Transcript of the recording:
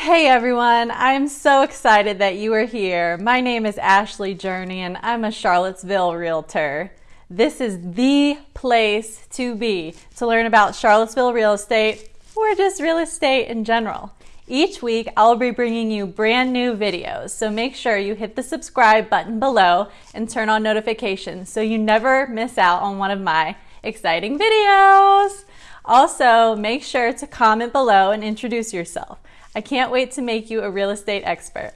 Hey everyone, I'm so excited that you are here. My name is Ashley Journey and I'm a Charlottesville realtor. This is the place to be to learn about Charlottesville real estate or just real estate in general. Each week, I'll be bringing you brand new videos, so make sure you hit the subscribe button below and turn on notifications so you never miss out on one of my exciting videos. Also, make sure to comment below and introduce yourself. I can't wait to make you a real estate expert.